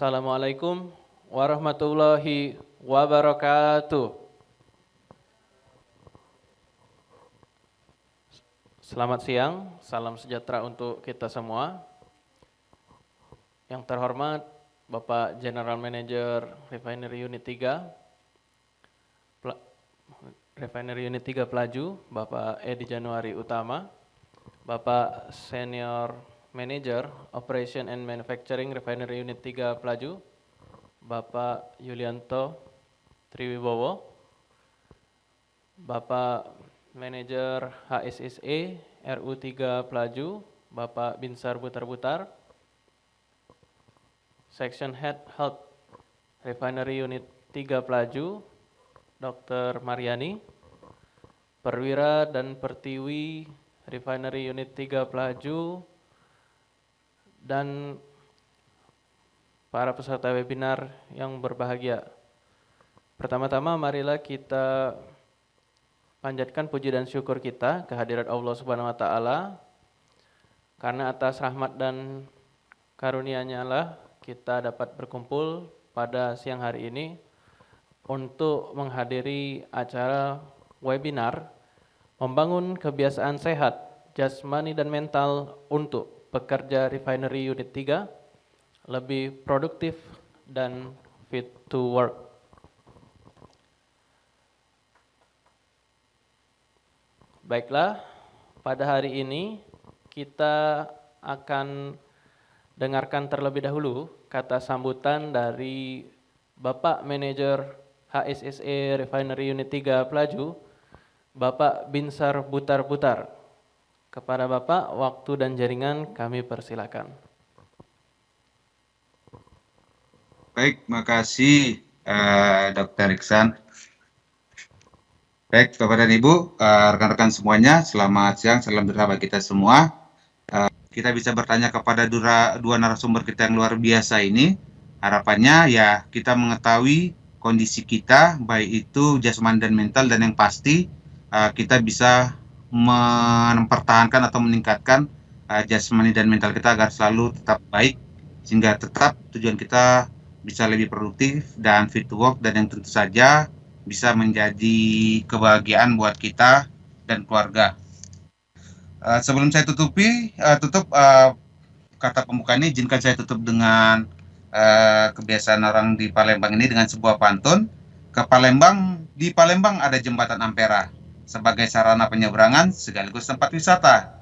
Assalamualaikum warahmatullahi wabarakatuh. Selamat siang, salam sejahtera untuk kita semua. Yang terhormat Bapak General Manager Refinery Unit 3, Refinery Unit 3 Pelaju, Bapak Edi Januari Utama, Bapak Senior Manager Operation and Manufacturing Refinery Unit 3 Pelaju, Bapak Yulianto Triwibowo, Bapak Manajer HSSE RU3 Pelaju, Bapak Binsar Butar-Butar, Section Head Health Refinery Unit 3 Pelaju, Dr. Mariani, Perwira dan Pertiwi Refinery Unit 3 Pelaju, dan para peserta webinar yang berbahagia. Pertama-tama marilah kita panjatkan puji dan syukur kita kehadirat Allah Subhanahu wa taala karena atas rahmat dan karunia-Nya lah kita dapat berkumpul pada siang hari ini untuk menghadiri acara webinar membangun kebiasaan sehat jasmani dan mental untuk pekerja refinery unit 3 lebih produktif dan fit to work. Baiklah, pada hari ini kita akan dengarkan terlebih dahulu kata sambutan dari Bapak Manajer HSSE Refinery Unit 3 Pelaju, Bapak Binsar Butar-Butar. Kepada Bapak, waktu dan jaringan kami persilakan. Baik, makasih uh, Dr. Iksan. Baik, Bapak dan Ibu, eh, rekan-rekan uh, semuanya, selamat siang, salam sejahtera kita semua. Uh, kita bisa bertanya kepada dura, dua narasumber kita yang luar biasa ini. Harapannya ya kita mengetahui kondisi kita, baik itu jasmani dan mental, dan yang pasti uh, kita bisa mempertahankan atau meningkatkan uh, jasmani dan mental kita agar selalu tetap baik, sehingga tetap tujuan kita bisa lebih produktif dan fit to work, dan yang tentu saja bisa menjadi kebahagiaan buat kita dan keluarga. Uh, sebelum saya tutupi, uh, tutup uh, kata pembuka ini, izinkan saya tutup dengan uh, kebiasaan orang di Palembang ini dengan sebuah pantun. Ke Palembang, di Palembang ada jembatan Ampera sebagai sarana penyeberangan sekaligus tempat wisata.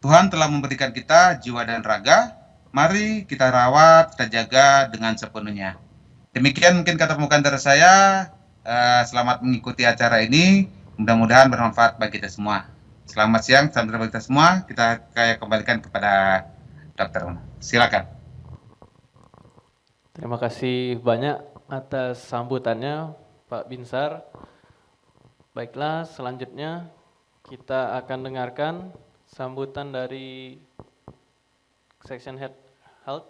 Tuhan telah memberikan kita jiwa dan raga, mari kita rawat, kita jaga dengan sepenuhnya. Demikian mungkin kata pembukaan dari saya. Eh, selamat mengikuti acara ini. Mudah-mudahan bermanfaat bagi kita semua. Selamat siang, salam bagi kita semua. Kita kayak kembalikan kepada Dokter Silakan. Terima kasih banyak atas sambutannya Pak Binsar. Baiklah, selanjutnya kita akan dengarkan sambutan dari Section Head Health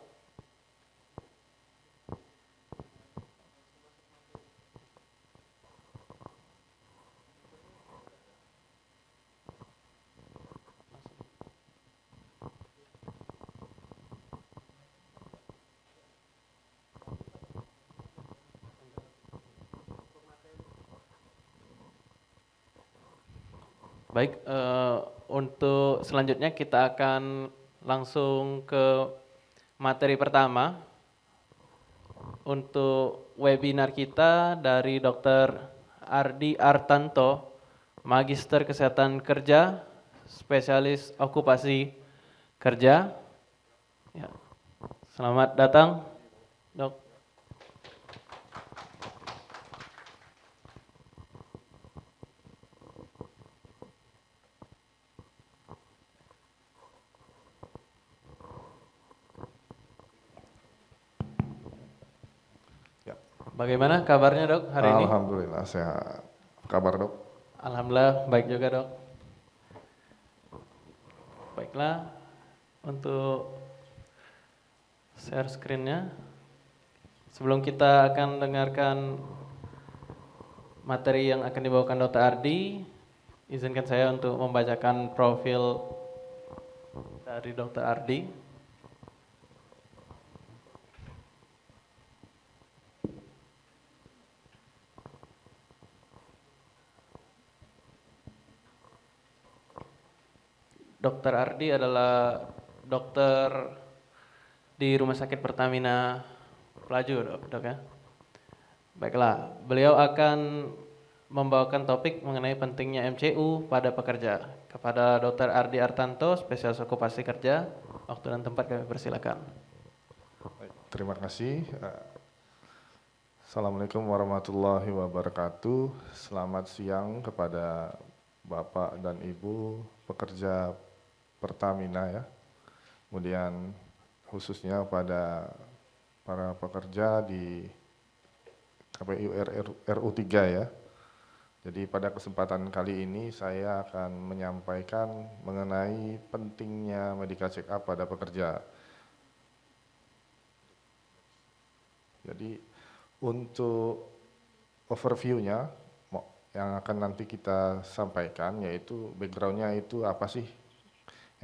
Baik, uh, untuk selanjutnya kita akan langsung ke materi pertama. Untuk webinar kita dari Dr. Ardi Artanto, Magister Kesehatan Kerja, Spesialis Okupasi Kerja. Ya. Selamat datang, Dok. Bagaimana kabarnya dok hari Alhamdulillah, ini? Alhamdulillah sehat. Kabar dok? Alhamdulillah baik juga dok. Baiklah, untuk share screennya. Sebelum kita akan dengarkan materi yang akan dibawakan Dr. Ardi, izinkan saya untuk membacakan profil dari Dr. Ardi. Dr. Ardi adalah dokter di Rumah Sakit Pertamina Pelaju, dok, dok ya. Baiklah, beliau akan membawakan topik mengenai pentingnya MCU pada pekerja. Kepada Dr. Ardi Artanto, spesialis okupasi kerja, waktu dan tempat kami persilakan. Terima kasih. Eh, Assalamualaikum warahmatullahi wabarakatuh. Selamat siang kepada Bapak dan Ibu pekerja Pertamina ya. Kemudian khususnya pada para pekerja di KPU RU 3 ya. Jadi pada kesempatan kali ini saya akan menyampaikan mengenai pentingnya medical check up pada pekerja. Jadi untuk overview-nya yang akan nanti kita sampaikan yaitu background-nya itu apa sih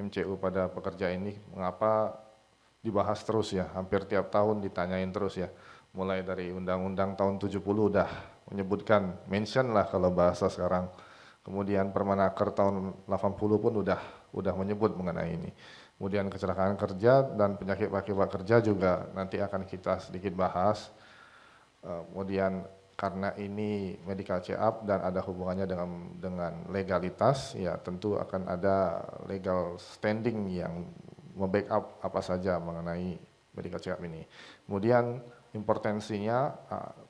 MCU pada pekerja ini, mengapa dibahas terus ya, hampir tiap tahun ditanyain terus ya. Mulai dari Undang-Undang tahun 70 udah menyebutkan, mention lah kalau bahasa sekarang. Kemudian Permenaker tahun 80 pun udah udah menyebut mengenai ini. Kemudian kecelakaan kerja dan penyakit akibat kerja juga nanti akan kita sedikit bahas. Eh, kemudian karena ini medical check up dan ada hubungannya dengan dengan legalitas ya tentu akan ada legal standing yang membackup apa saja mengenai medical check up ini. Kemudian importansinya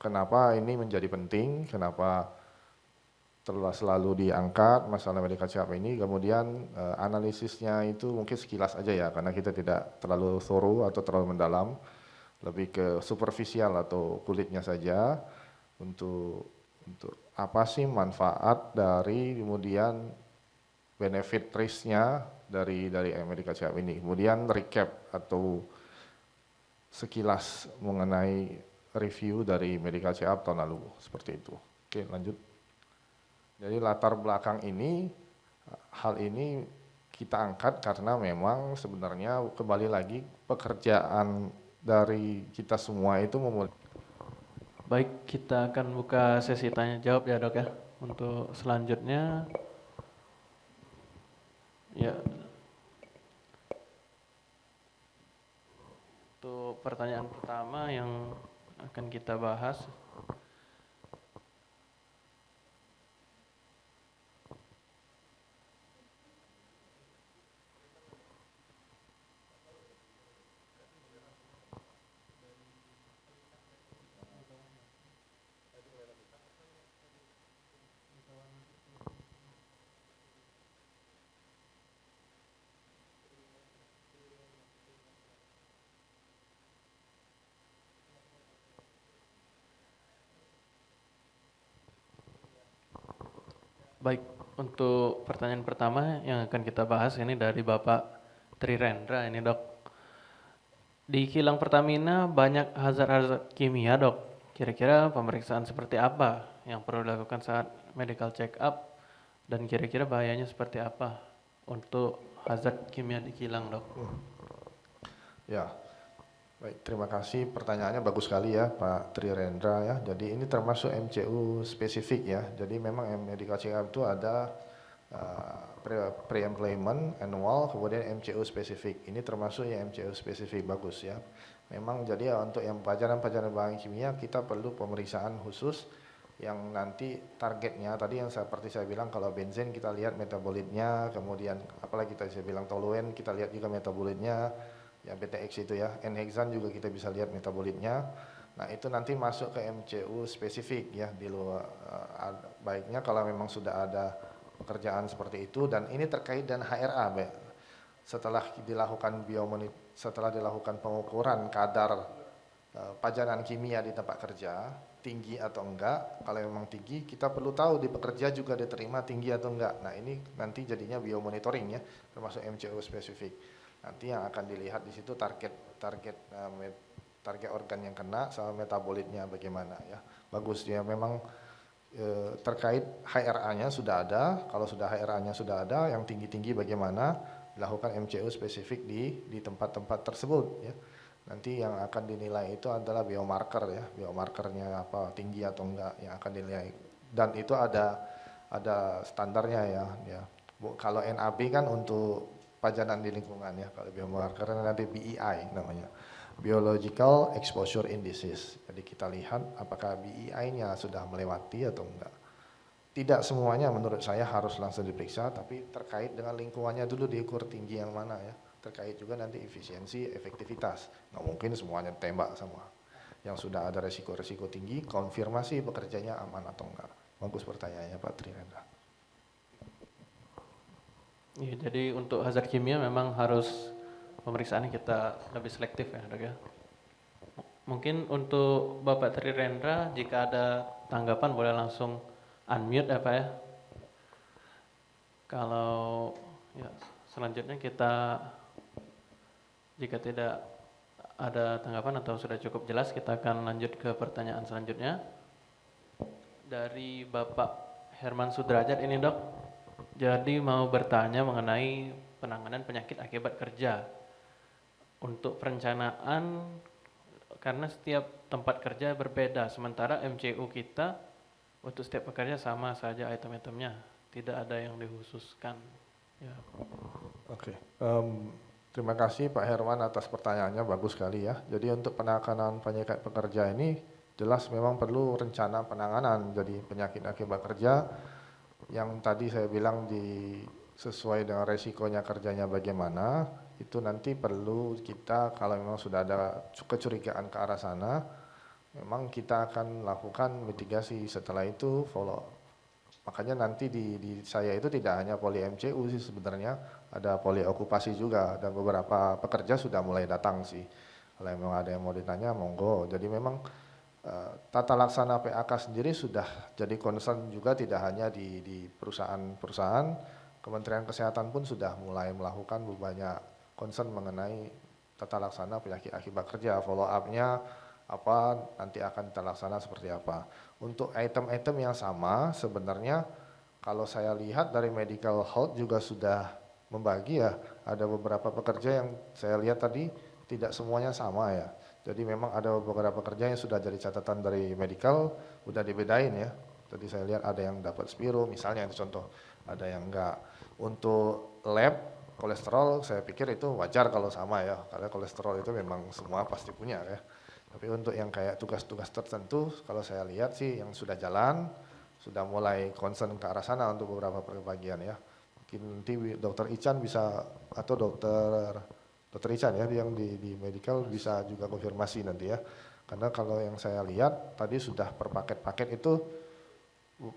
kenapa ini menjadi penting, kenapa telah selalu diangkat masalah medical check up ini, kemudian uh, analisisnya itu mungkin sekilas aja ya, karena kita tidak terlalu thorough atau terlalu mendalam, lebih ke superficial atau kulitnya saja untuk untuk apa sih manfaat dari kemudian benefit risk-nya dari dari Amerika Serikat ini. Kemudian recap atau sekilas mengenai review dari check up tahun lalu seperti itu. Oke, lanjut. Jadi latar belakang ini hal ini kita angkat karena memang sebenarnya kembali lagi pekerjaan dari kita semua itu memulai Baik, kita akan buka sesi tanya jawab ya dok ya. Untuk selanjutnya, ya. Untuk pertanyaan pertama yang akan kita bahas. Baik, untuk pertanyaan pertama yang akan kita bahas ini dari Bapak Trirendra ini dok. Di kilang Pertamina banyak hazard-hazard kimia dok. Kira-kira pemeriksaan seperti apa yang perlu dilakukan saat medical check up dan kira-kira bahayanya seperti apa untuk hazard kimia di kilang dok? Ya, Baik, terima kasih. Pertanyaannya bagus sekali ya Pak Trirendra ya. Jadi ini termasuk MCU spesifik ya. Jadi memang medical check up itu ada uh, pre-employment, annual, kemudian MCU spesifik. Ini termasuk yang MCU spesifik bagus ya. Memang jadi ya untuk yang pelajaran-pelajaran bahan kimia kita perlu pemeriksaan khusus yang nanti targetnya tadi yang seperti saya bilang kalau benzen kita lihat metabolitnya, kemudian apalagi kita saya bilang toluen kita lihat juga metabolitnya ya BTX itu ya, N-hexan juga kita bisa lihat metabolitnya. Nah itu nanti masuk ke MCU spesifik ya di luar uh, baiknya kalau memang sudah ada pekerjaan seperti itu. Dan ini terkait dengan HRA Be. setelah dilakukan biomonit setelah dilakukan pengukuran kadar uh, pajanan kimia di tempat kerja tinggi atau enggak. Kalau memang tinggi kita perlu tahu di pekerja juga diterima tinggi atau enggak. Nah ini nanti jadinya biomonitoring ya termasuk MCU spesifik nanti yang akan dilihat di situ target target uh, target organ yang kena sama metabolitnya bagaimana ya. Bagus ya memang e, terkait HRA-nya sudah ada. Kalau sudah HRA-nya sudah ada yang tinggi-tinggi bagaimana dilakukan MCU spesifik di di tempat-tempat tersebut ya. Nanti yang akan dinilai itu adalah biomarker ya. Biomarkernya apa tinggi atau enggak yang akan dinilai. Dan itu ada ada standarnya ya ya. Kalau NAB kan untuk pajanan di lingkungan ya kalau biomarker karena nanti BEI namanya. Biological exposure indices. Jadi kita lihat apakah BEI-nya sudah melewati atau enggak. Tidak semuanya menurut saya harus langsung diperiksa tapi terkait dengan lingkungannya dulu diukur tinggi yang mana ya. Terkait juga nanti efisiensi efektivitas. Nggak mungkin semuanya tembak semua. Yang sudah ada resiko-resiko tinggi konfirmasi bekerjanya aman atau enggak. Bagus pertanyaannya Pak Trinendra Ya, jadi untuk hazard kimia memang harus pemeriksaannya kita lebih selektif ya dok ya. Mungkin untuk Bapak Tri Rendra jika ada tanggapan boleh langsung unmute ya Pak ya. Kalau ya selanjutnya kita jika tidak ada tanggapan atau sudah cukup jelas kita akan lanjut ke pertanyaan selanjutnya dari Bapak Herman Sudrajat ini dok. Jadi mau bertanya mengenai penanganan penyakit akibat kerja. Untuk perencanaan karena setiap tempat kerja berbeda, sementara MCU kita untuk setiap pekerja sama saja item-itemnya, tidak ada yang dikhususkan. Ya. Oke, um, terima kasih Pak Herman atas pertanyaannya, bagus sekali ya. Jadi untuk penanganan penyakit pekerja ini jelas memang perlu rencana penanganan. Jadi penyakit akibat kerja yang tadi saya bilang di sesuai dengan resikonya kerjanya bagaimana itu nanti perlu kita kalau memang sudah ada kecurigaan ke arah sana memang kita akan lakukan mitigasi. Setelah itu follow makanya nanti di, di saya itu tidak hanya poli MCU sih sebenarnya ada poli okupasi juga dan beberapa pekerja sudah mulai datang sih. Kalau memang ada yang mau ditanya monggo. Jadi memang tata laksana PAK sendiri sudah jadi concern juga tidak hanya di, perusahaan-perusahaan, Kementerian Kesehatan pun sudah mulai melakukan banyak concern mengenai tata laksana penyakit akibat kerja, follow up-nya apa, nanti akan terlaksana seperti apa. Untuk item-item yang sama sebenarnya kalau saya lihat dari medical health juga sudah membagi ya, ada beberapa pekerja yang saya lihat tadi tidak semuanya sama ya. Jadi memang ada beberapa kerja yang sudah jadi catatan dari medical, udah dibedain ya. Tadi saya lihat ada yang dapat Spiro misalnya itu contoh, ada yang enggak. Untuk lab kolesterol saya pikir itu wajar kalau sama ya, karena kolesterol itu memang semua pasti punya ya. Tapi untuk yang kayak tugas-tugas tertentu, kalau saya lihat sih yang sudah jalan, sudah mulai concern ke arah sana untuk beberapa perbagian ya. Mungkin nanti dokter Ican bisa atau dokter Dokter Ican ya yang di, di medical bisa juga konfirmasi nanti ya. Karena kalau yang saya lihat tadi sudah per paket-paket itu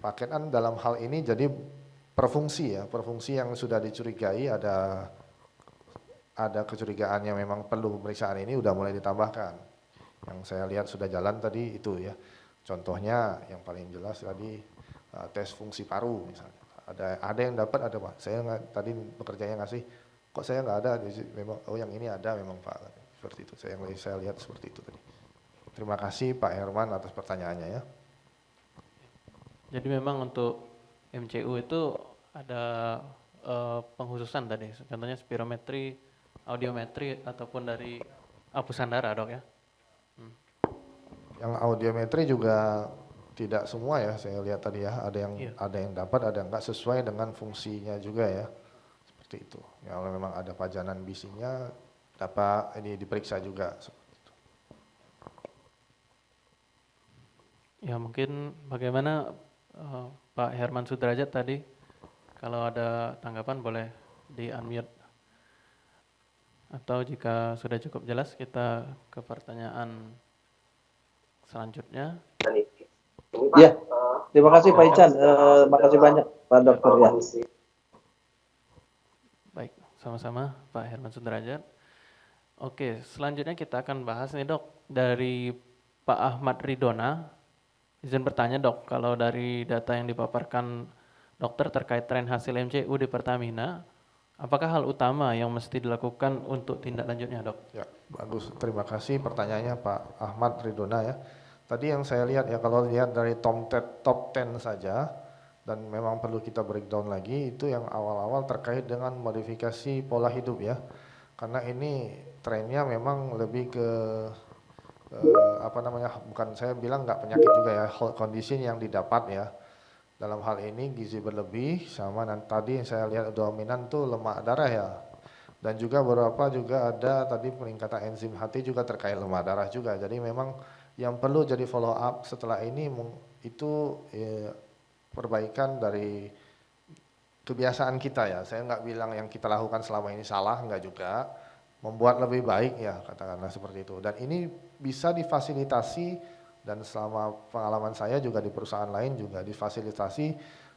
paketan dalam hal ini jadi perfungsi ya, perfungsi yang sudah dicurigai ada ada kecurigaan yang memang perlu pemeriksaan ini udah mulai ditambahkan. Yang saya lihat sudah jalan tadi itu ya. Contohnya yang paling jelas tadi uh, tes fungsi paru misalnya. Ada ada yang dapat ada Pak. Saya tadi bekerjanya ngasih kok saya nggak ada? Memang oh yang ini ada memang Pak. Seperti itu. Saya yang saya lihat seperti itu tadi. Terima kasih Pak Herman atas pertanyaannya ya. Jadi memang untuk MCU itu ada uh, penghususan tadi. Contohnya spirometri audiometri ataupun dari apusan darah dok ya. Hmm. yang audiometri juga tidak semua ya. Saya lihat tadi ya. Ada yang iya. ada yang dapat ada yang enggak sesuai dengan fungsinya juga ya seperti itu. Ya, kalau memang ada pajanan bisinya dapat ini diperiksa juga Ya mungkin bagaimana uh, Pak Herman Sudrajat tadi kalau ada tanggapan boleh di unmute atau jika sudah cukup jelas kita ke pertanyaan selanjutnya. Ya, terima kasih Pak Ican, uh, terima kasih banyak Pak Dokter ya. Sama-sama Pak Herman Sudrajat. Oke, selanjutnya kita akan bahas nih dok dari Pak Ahmad Ridona. Izin bertanya dok, kalau dari data yang dipaparkan dokter terkait tren hasil MCU di Pertamina, apakah hal utama yang mesti dilakukan untuk tindak lanjutnya dok? Ya, bagus. Terima kasih pertanyaannya Pak Ahmad Ridona ya. Tadi yang saya lihat ya, kalau lihat dari top 10, top 10 saja, dan memang perlu kita breakdown lagi itu yang awal-awal terkait dengan modifikasi pola hidup ya. Karena ini trennya memang lebih ke eh, apa namanya bukan saya bilang nggak penyakit juga ya kondisi yang didapat ya. Dalam hal ini gizi berlebih sama dan tadi yang saya lihat dominan tuh lemak darah ya. Dan juga beberapa juga ada tadi peningkatan enzim hati juga terkait lemah darah juga. Jadi memang yang perlu jadi follow up setelah ini itu eh, perbaikan dari kebiasaan kita ya. Saya nggak bilang yang kita lakukan selama ini salah, nggak juga. Membuat lebih baik ya katakanlah seperti itu. Dan ini bisa difasilitasi dan selama pengalaman saya juga di perusahaan lain juga difasilitasi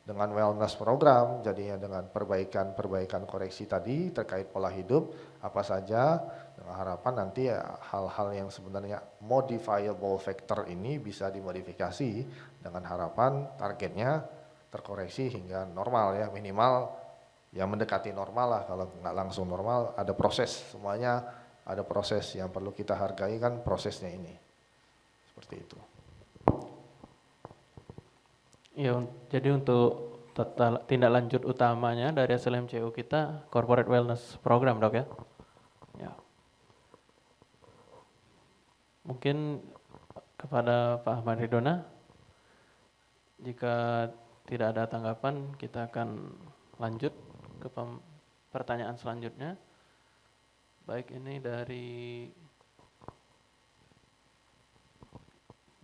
dengan wellness program, jadinya dengan perbaikan-perbaikan koreksi tadi terkait pola hidup, apa saja, dengan harapan nanti ya hal-hal yang sebenarnya modifiable factor ini bisa dimodifikasi dengan harapan targetnya terkoreksi hingga normal ya minimal ya mendekati normal lah kalau nggak langsung normal ada proses semuanya ada proses yang perlu kita hargai kan prosesnya ini seperti itu. Ya, jadi untuk tindak lanjut utamanya dari SLMCU kita Corporate Wellness Program dok ya. Ya. Mungkin kepada Pak Ahmad Ridona, jika tidak ada tanggapan, kita akan lanjut ke pertanyaan selanjutnya. Baik ini dari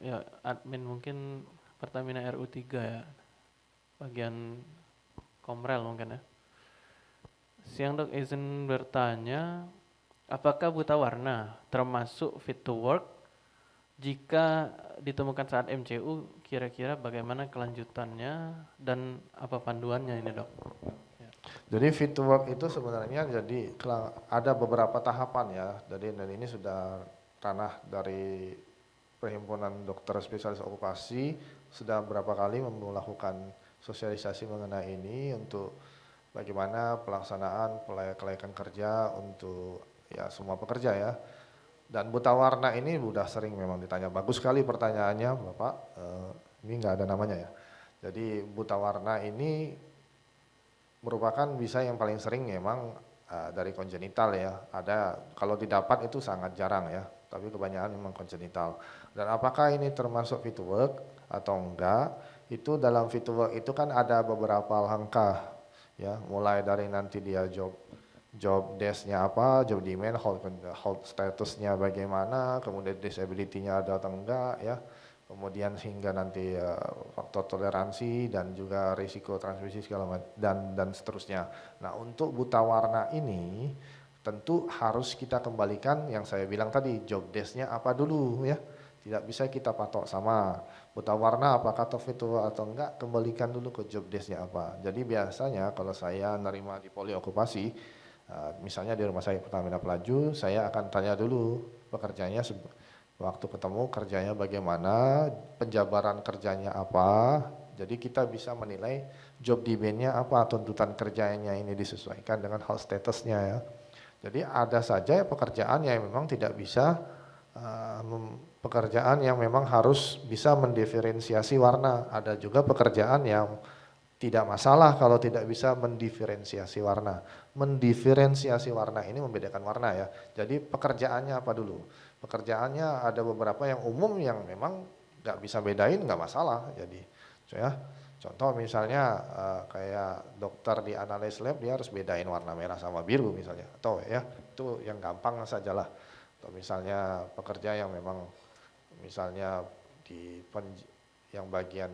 ya admin mungkin Pertamina RU3 ya. Bagian Komrel mungkin ya. Siang dok izin bertanya, apakah buta warna termasuk fit to work jika ditemukan saat MCU, kira-kira bagaimana kelanjutannya dan apa panduannya ini dok? Ya. Jadi fit to work itu sebenarnya jadi ada beberapa tahapan ya. Jadi dan ini sudah ranah dari perhimpunan dokter spesialis okupasi sudah beberapa kali melakukan sosialisasi mengenai ini untuk bagaimana pelaksanaan kelayakan kerja untuk ya semua pekerja ya dan buta warna ini sudah sering memang ditanya. Bagus sekali pertanyaannya Bapak, uh, ini nggak ada namanya ya. Jadi buta warna ini merupakan bisa yang paling sering memang uh, dari kongenital ya. Ada, kalau didapat itu sangat jarang ya, tapi kebanyakan memang kongenital. Dan apakah ini termasuk fit work atau enggak, itu dalam fit work itu kan ada beberapa langkah ya, mulai dari nanti dia job job desk-nya apa, job demand, hold, hold statusnya bagaimana, kemudian disability-nya ada atau enggak ya, kemudian sehingga nanti uh, faktor toleransi dan juga risiko transmisi segala macam dan dan seterusnya. Nah untuk buta warna ini tentu harus kita kembalikan yang saya bilang tadi job desk-nya apa dulu ya. Tidak bisa kita patok sama buta warna apakah itu atau enggak kembalikan dulu ke job desk-nya apa. Jadi biasanya kalau saya nerima di poli okupasi Eh, misalnya di rumah saya Pertamina Pelaju, saya akan tanya dulu pekerjanya waktu ketemu kerjanya bagaimana, penjabaran kerjanya apa, jadi kita bisa menilai job demand-nya apa, tuntutan kerjanya ini disesuaikan dengan hal statusnya ya. Jadi ada saja pekerjaan yang memang tidak bisa, uh, pekerjaan yang memang harus bisa mendiferensiasi warna, ada juga pekerjaan yang tidak masalah kalau tidak bisa mendiferensiasi warna. Mendiferensiasi warna ini membedakan warna ya. Jadi pekerjaannya apa dulu? Pekerjaannya ada beberapa yang umum yang memang nggak bisa bedain nggak masalah. Jadi ya contoh misalnya uh, kayak dokter di analis lab dia harus bedain warna merah sama biru misalnya. Atau ya itu yang gampang sajalah. Atau misalnya pekerja yang memang misalnya di yang bagian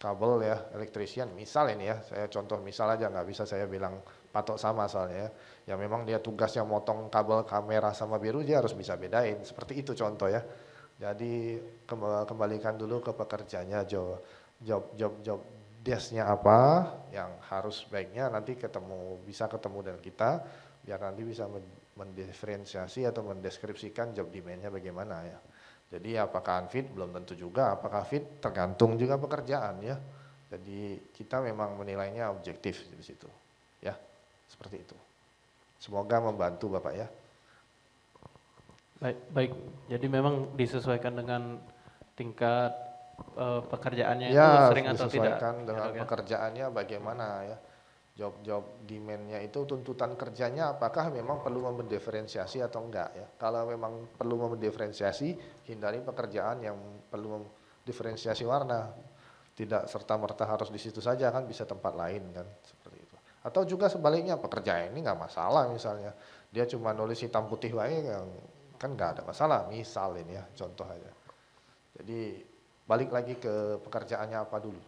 kabel ya, elektrisian, misal ini ya, saya contoh misal aja nggak bisa saya bilang patok sama soalnya ya. Ya memang dia tugasnya motong kabel kamera sama biru dia harus bisa bedain, seperti itu contoh ya. Jadi kembalikan dulu ke pekerjanya job job job job desknya apa yang harus baiknya nanti ketemu bisa ketemu dengan kita biar nanti bisa mendiferensiasi atau mendeskripsikan job demandnya bagaimana ya. Jadi apakah unfit belum tentu juga, apakah fit tergantung juga pekerjaan ya. Jadi kita memang menilainya objektif di situ. Ya, seperti itu. Semoga membantu Bapak ya. Baik, baik. Jadi memang disesuaikan dengan tingkat uh, pekerjaannya ya, itu sering atau tidak? disesuaikan dengan ya, pekerjaannya bagaimana ya job-job demand-nya itu tuntutan kerjanya apakah memang perlu mendiferensiasi atau enggak ya. Kalau memang perlu mendiferensiasi, hindari pekerjaan yang perlu mendiferensiasi warna. Tidak serta-merta harus di situ saja kan bisa tempat lain kan. Atau juga sebaliknya pekerja ini nggak masalah misalnya dia cuma nulis hitam putih baik yang kan nggak ada masalah misal ini ya contoh aja. Jadi balik lagi ke pekerjaannya apa dulu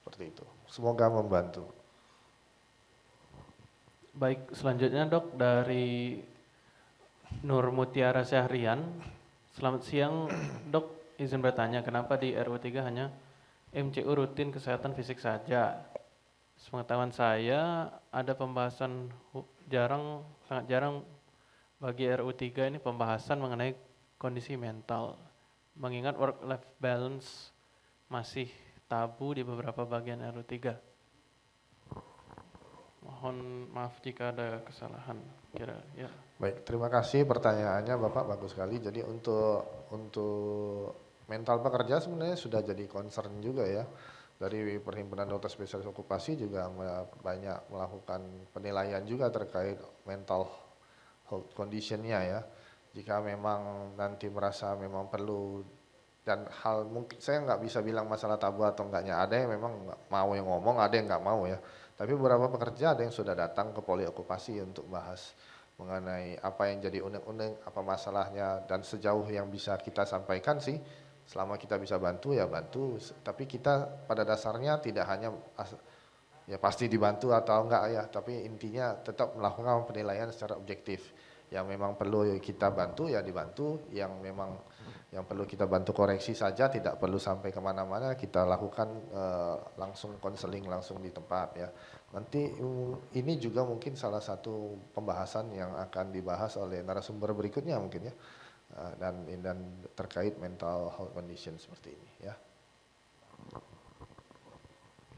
seperti itu. Semoga membantu. Baik, selanjutnya dok dari Nur Mutiara Syahrian. Selamat siang dok, izin bertanya kenapa di RU 3 hanya MCU rutin kesehatan fisik saja? Sepengetahuan saya ada pembahasan jarang sangat jarang bagi RU 3 ini pembahasan mengenai kondisi mental. Mengingat work life balance masih tabu di beberapa bagian RU 3. Mohon maaf jika ada kesalahan kira ya. Baik, terima kasih pertanyaannya Bapak bagus sekali. Jadi untuk untuk mental pekerja sebenarnya sudah jadi concern juga ya dari Perhimpunan Dokter Spesialis Okupasi juga banyak melakukan penilaian juga terkait mental health conditionnya ya. Jika memang nanti merasa memang perlu dan hal mungkin saya nggak bisa bilang masalah tabu atau enggaknya ada yang memang mau yang ngomong ada yang nggak mau ya tapi beberapa pekerja ada yang sudah datang ke poli okupasi untuk bahas mengenai apa yang jadi unek-unek apa masalahnya dan sejauh yang bisa kita sampaikan sih selama kita bisa bantu ya bantu. Tapi kita pada dasarnya tidak hanya ya pasti dibantu atau enggak ya. Tapi intinya tetap melakukan penilaian secara objektif. Yang memang perlu kita bantu ya dibantu. Yang memang yang perlu kita bantu koreksi saja tidak perlu sampai ke mana-mana. Kita lakukan uh, langsung konseling langsung di tempat ya. Nanti ini juga mungkin salah satu pembahasan yang akan dibahas oleh narasumber berikutnya mungkin ya dan dan terkait mental health condition seperti ini ya.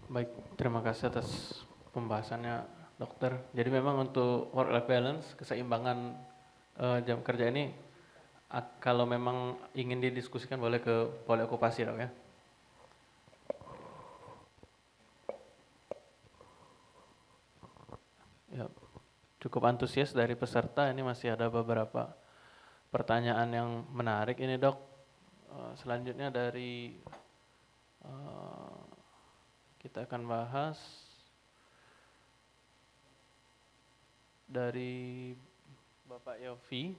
Baik, terima kasih atas pembahasannya dokter. Jadi memang untuk work life balance, keseimbangan uh, jam kerja ini kalau memang ingin didiskusikan boleh ke poli okupasi dok ya. Ya, cukup antusias dari peserta ini masih ada beberapa pertanyaan yang menarik ini dok. Uh, selanjutnya dari uh, kita akan bahas dari Bapak Yofi.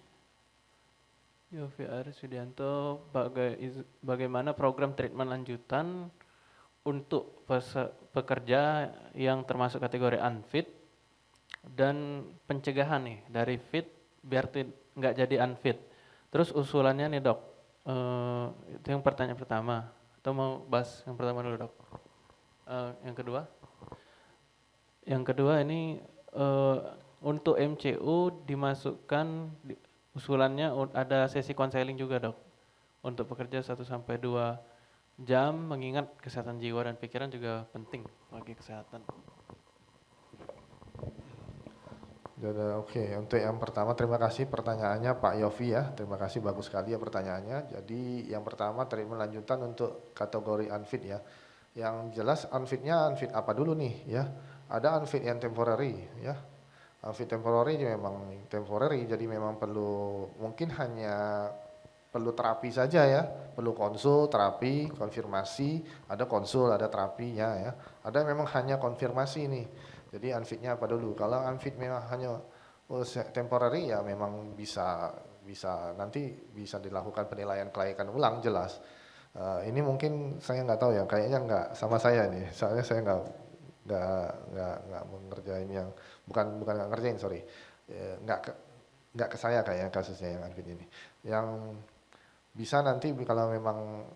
Yofi Aris Widianto, baga bagaimana program treatment lanjutan untuk pekerja yang termasuk kategori unfit dan pencegahan nih dari fit biar nggak jadi unfit. Terus usulannya nih dok, uh, itu yang pertanyaan pertama. Atau mau bahas yang pertama dulu dok? Uh, yang kedua? Yang kedua ini uh, untuk MCU dimasukkan di, usulannya ada sesi konseling juga dok. Untuk pekerja 1 sampai 2 jam mengingat kesehatan jiwa dan pikiran juga penting bagi kesehatan. Oke, okay. untuk yang pertama terima kasih pertanyaannya Pak Yofi ya. Terima kasih bagus sekali ya pertanyaannya. Jadi yang pertama terima lanjutan untuk kategori unfit ya. Yang jelas unfitnya unfit apa dulu nih ya. Ada unfit yang temporary ya. Unfit temporary memang temporary jadi memang perlu mungkin hanya perlu terapi saja ya, perlu konsul, terapi, konfirmasi, ada konsul, ada terapinya ya. Ada memang hanya konfirmasi nih jadi unfitnya apa dulu? Kalau unfit memang hanya oh, temporary ya memang bisa bisa nanti bisa dilakukan penilaian kelayakan ulang jelas. Uh, ini mungkin saya nggak tahu ya, kayaknya nggak sama saya nih. Soalnya saya nggak nggak nggak nggak mengerjain yang bukan bukan nggak ngerjain sorry, ya, nggak ke, nggak ke saya kayaknya kasusnya yang unfit ini. Yang bisa nanti kalau memang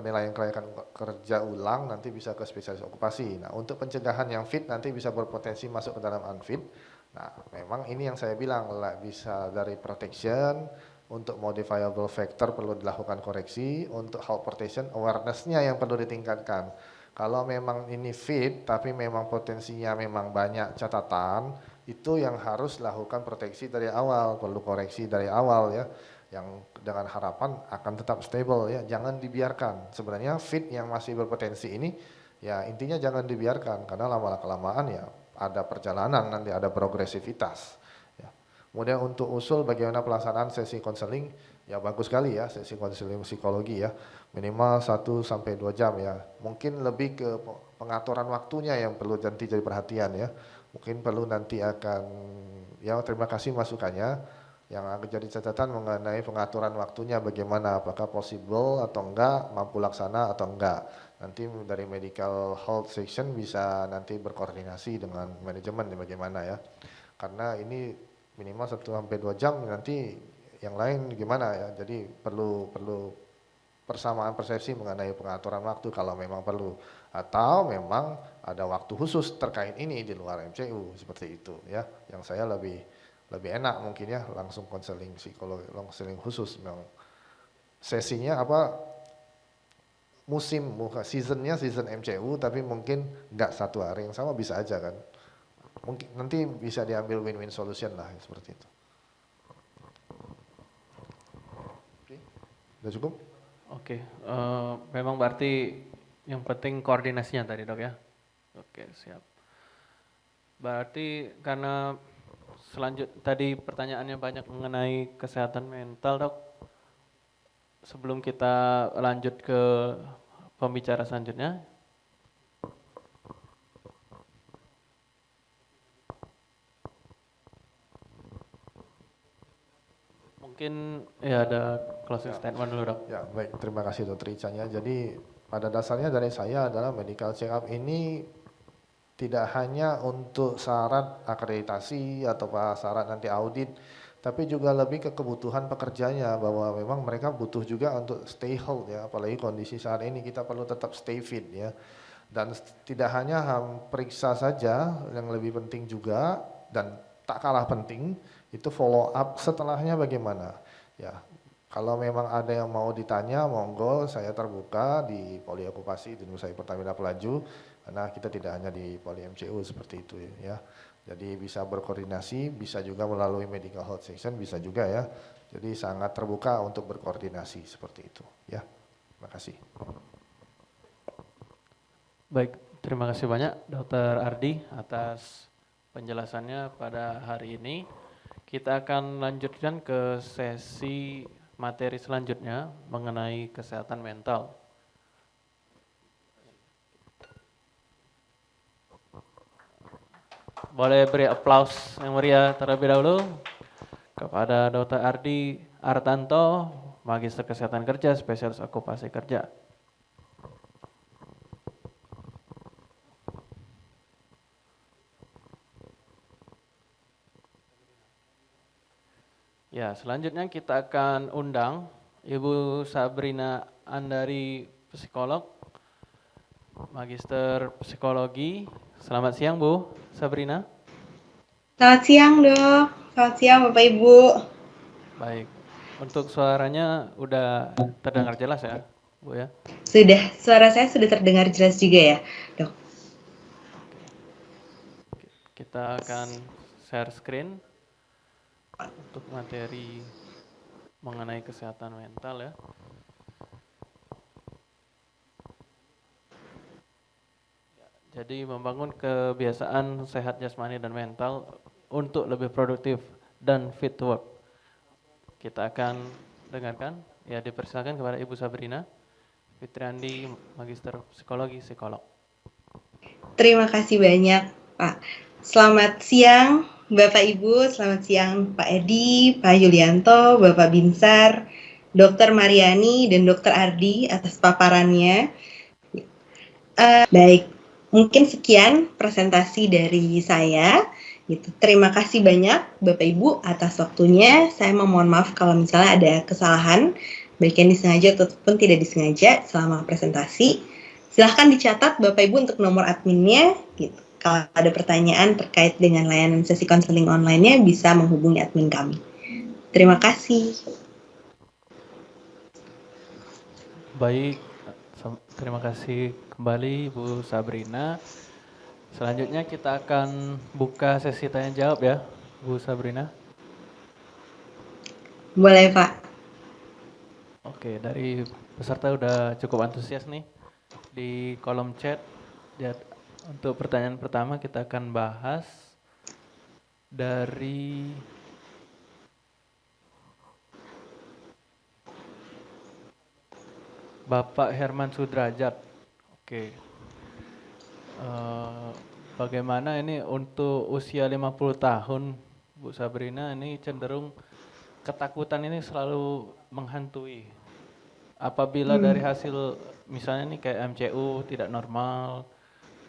penilaian kelayakan kerja ulang nanti bisa ke spesialis okupasi. Nah, untuk pencegahan yang fit nanti bisa berpotensi masuk ke dalam unfit. Nah, memang ini yang saya bilang bisa dari protection untuk modifiable factor perlu dilakukan koreksi, untuk health protection awareness-nya yang perlu ditingkatkan. Kalau memang ini fit tapi memang potensinya memang banyak catatan, itu yang harus lakukan proteksi dari awal, perlu koreksi dari awal ya yang dengan harapan akan tetap stable ya jangan dibiarkan. Sebenarnya fit yang masih berpotensi ini ya intinya jangan dibiarkan karena lama kelamaan ya ada perjalanan nanti ada progresivitas ya. kemudian untuk usul bagaimana pelaksanaan sesi konseling ya bagus sekali ya sesi konseling psikologi ya. Minimal 1 sampai 2 jam ya. Mungkin lebih ke pengaturan waktunya yang perlu nanti jadi perhatian ya. Mungkin perlu nanti akan ya terima kasih masukannya yang akan jadi catatan mengenai pengaturan waktunya bagaimana apakah possible atau enggak mampu laksana atau enggak. Nanti dari medical health section bisa nanti berkoordinasi dengan manajemen bagaimana ya. Karena ini minimal 1 sampai 2 jam nanti yang lain gimana ya. Jadi perlu perlu persamaan persepsi mengenai pengaturan waktu kalau memang perlu. Atau memang ada waktu khusus terkait ini di luar MCU seperti itu ya. Yang saya lebih lebih enak mungkin ya langsung konseling psikologi konseling khusus memang sesinya apa musim muka seasonnya season MCU tapi mungkin nggak satu hari yang sama bisa aja kan mungkin nanti bisa diambil win-win solution lah seperti itu oke udah cukup Oke, eh, memang berarti yang penting koordinasinya tadi dok ya. Oke siap. Berarti karena selanjut tadi pertanyaannya banyak mengenai kesehatan mental dok. Sebelum kita lanjut ke pembicara selanjutnya, mungkin ya ada closing statement dulu dok. Ya, baik. Terima kasih Dr. Ican ya. Jadi pada dasarnya dari saya adalah medical check up ini tidak hanya untuk syarat akreditasi atau syarat nanti audit, tapi juga lebih ke kebutuhan pekerjanya bahwa memang mereka butuh juga untuk stay health ya, apalagi kondisi saat ini kita perlu tetap stay fit ya. Dan tidak hanya periksa saja, yang lebih penting juga dan tak kalah penting itu follow up setelahnya bagaimana. Ya, kalau memang ada yang mau ditanya, monggo saya terbuka di Poli Okupasi di Nusa Pertamina Pelaju, karena kita tidak hanya di Poli MCU seperti itu ya. Jadi bisa berkoordinasi, bisa juga melalui medical health section, bisa juga ya. Jadi sangat terbuka untuk berkoordinasi seperti itu ya. Terima kasih. Baik, terima kasih banyak Dr. Ardi atas penjelasannya pada hari ini. Kita akan lanjutkan ke sesi materi selanjutnya mengenai kesehatan mental. Boleh beri aplaus yang meriah terlebih dahulu kepada Dr. Ardi Artanto, Magister Kesehatan Kerja, Spesialis Okupasi Kerja. Ya, selanjutnya kita akan undang Ibu Sabrina Andari, psikolog, Magister Psikologi. Selamat siang, Bu Sabrina. Selamat siang, Dok. Selamat siang, Bapak Ibu. Baik. Untuk suaranya udah terdengar jelas ya, Bu ya? Sudah, suara saya sudah terdengar jelas juga ya, Dok. Kita akan share screen untuk materi mengenai kesehatan mental ya. Jadi membangun kebiasaan sehat jasmani dan mental untuk lebih produktif dan fit work. Kita akan dengarkan, ya dipersilakan kepada Ibu Sabrina, Fitriandi, Magister Psikologi, Psikolog. Terima kasih banyak, Pak. Selamat siang, Bapak Ibu, selamat siang Pak Edi, Pak Yulianto, Bapak Binsar, Dr. Mariani, dan Dr. Ardi atas paparannya. Uh, baik, mungkin sekian presentasi dari saya. Gitu. Terima kasih banyak Bapak Ibu atas waktunya. Saya memohon maaf kalau misalnya ada kesalahan, baik yang disengaja ataupun tidak disengaja selama presentasi. Silahkan dicatat Bapak Ibu untuk nomor adminnya. Gitu kalau ada pertanyaan terkait dengan layanan sesi konseling online-nya bisa menghubungi admin kami. Terima kasih. Baik, terima kasih kembali Bu Sabrina. Selanjutnya kita akan buka sesi tanya jawab ya, Bu Sabrina. Boleh Pak. Oke, dari peserta udah cukup antusias nih di kolom chat. Untuk pertanyaan pertama kita akan bahas dari Bapak Herman Sudrajat. Oke. Uh, bagaimana ini untuk usia 50 tahun Bu Sabrina ini cenderung ketakutan ini selalu menghantui. Apabila Hmm. dari hasil misalnya nih kayak MCU tidak normal,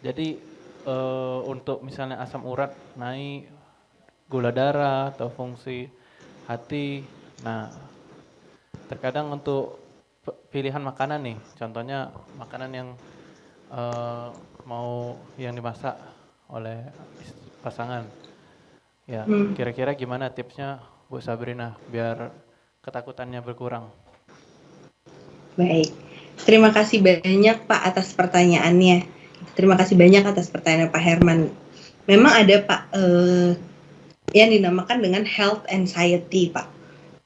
jadi eh, untuk misalnya asam urat naik, gula darah atau fungsi hati, nah terkadang untuk pilihan makanan nih, contohnya makanan yang eh, mau yang dimasak oleh pasangan. Ya, Hmm. kira-kira gimana tipsnya Bu Sabrina biar ketakutannya berkurang? Baik, terima kasih banyak Pak atas pertanyaannya. Terima kasih banyak atas pertanyaan Pak Herman. Memang ada Pak eh, yang dinamakan dengan health anxiety Pak,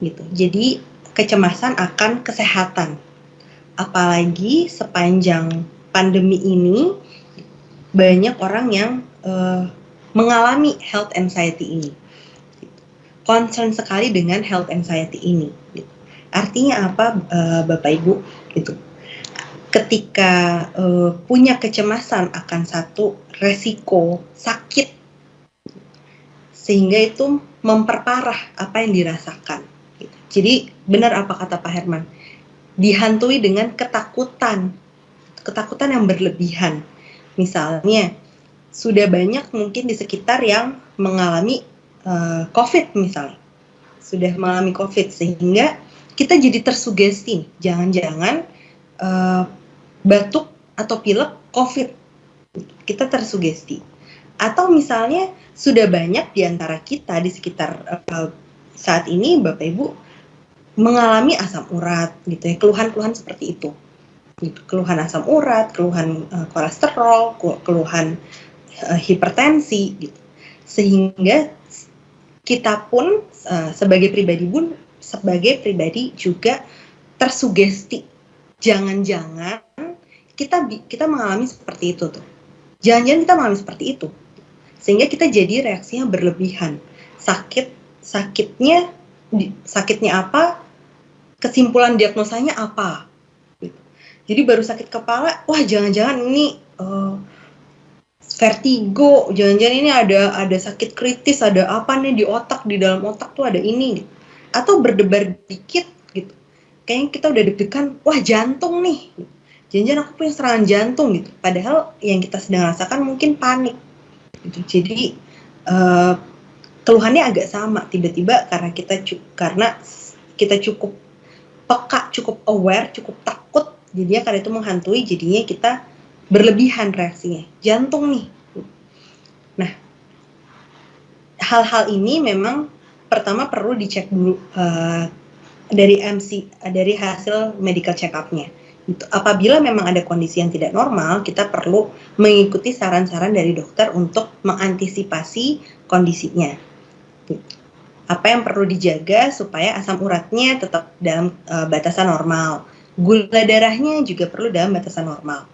gitu. Jadi kecemasan akan kesehatan, apalagi sepanjang pandemi ini banyak orang yang eh, mengalami health anxiety ini. Concern sekali dengan health anxiety ini. Artinya apa, eh, Bapak Ibu? Gitu. Ketika eh, punya kecemasan akan satu resiko sakit, sehingga itu memperparah apa yang dirasakan. Jadi benar apa kata Pak Herman, dihantui dengan ketakutan, ketakutan yang berlebihan. Misalnya sudah banyak mungkin di sekitar yang mengalami eh, COVID misalnya, sudah mengalami COVID sehingga kita jadi tersugesti, jangan-jangan eh, batuk atau pilek COVID, kita tersugesti. Atau misalnya sudah banyak di antara kita di sekitar eh, saat ini Bapak Ibu mengalami asam urat gitu ya, keluhan-keluhan seperti itu. Gitu, keluhan asam urat, keluhan eh, kolesterol, keluhan eh, hipertensi gitu. Sehingga kita pun eh, sebagai pribadi pun sebagai pribadi juga tersugesti. Jangan-jangan kita kita mengalami seperti itu tuh. Jangan-jangan kita mengalami seperti itu. Sehingga kita jadi reaksinya berlebihan. Sakit sakitnya sakitnya apa? Kesimpulan diagnosanya apa? Gitu. Jadi baru sakit kepala, wah jangan-jangan ini eh, vertigo, jangan-jangan ini ada ada sakit kritis, ada apa nih di otak, di dalam otak tuh ada ini gitu. Atau berdebar dikit gitu. Kayaknya kita udah deg-degan, wah jantung nih. Jangan-jangan aku punya serangan jantung gitu. Padahal yang kita sedang rasakan mungkin panik. Gitu. Jadi eh, keluhannya agak sama tiba-tiba karena kita karena kita cukup peka, cukup aware, cukup takut, jadinya karena itu menghantui, jadinya kita berlebihan reaksinya. Jantung nih. Nah, hal-hal ini memang pertama perlu dicek dulu eh, dari MC, dari hasil medical check-up-nya. Gitu. Apabila memang ada kondisi yang tidak normal, kita perlu mengikuti saran-saran dari dokter untuk mengantisipasi kondisinya. Apa yang perlu dijaga supaya asam uratnya tetap dalam eh, batasan normal. Gula darahnya juga perlu dalam batasan normal.